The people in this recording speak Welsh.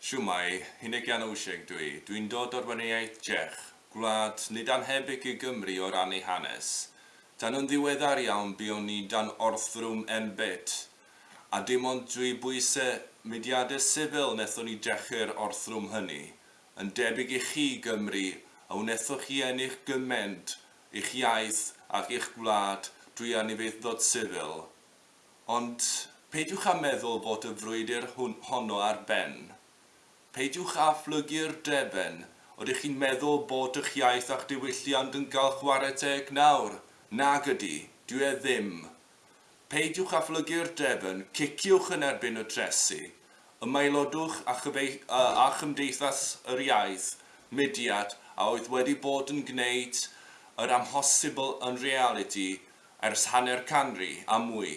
Siwmai, 11 wsig dwi. Dwi'n dod o'r waniaeth Czech, gwlad nid anhebyg i Gymru o ran ei hanes. Dan yn ddiweddar iawn buon ni dan orthrwm en bit. A dim ond dwi bwysau mudiadau sifil wnaethon ni dechrau'r orthrwm hynny. Yn debyg i chi Gymru, a wnaethoch chi ennill gyment i'ch iaith ac i'ch gwlad drwy anifeithdod sifil. Ond peidiwch â meddwl bod y frwydr hon honno ar ben peidiwch â phlygu'r dreben. Ydych chi'n meddwl bod eich iaith a'ch diwylliant yn cael chwarae teg nawr? Nag ydy, dwi e ddim. Peidiwch â phlygu'r dreben, ciciwch yn erbyn y tresu. Ymaelodwch a, chyfei, a chymdeithas yr iaith, mudiad, a oedd wedi bod yn gwneud yr amhosibl yn reality ers hanner canri a mwy.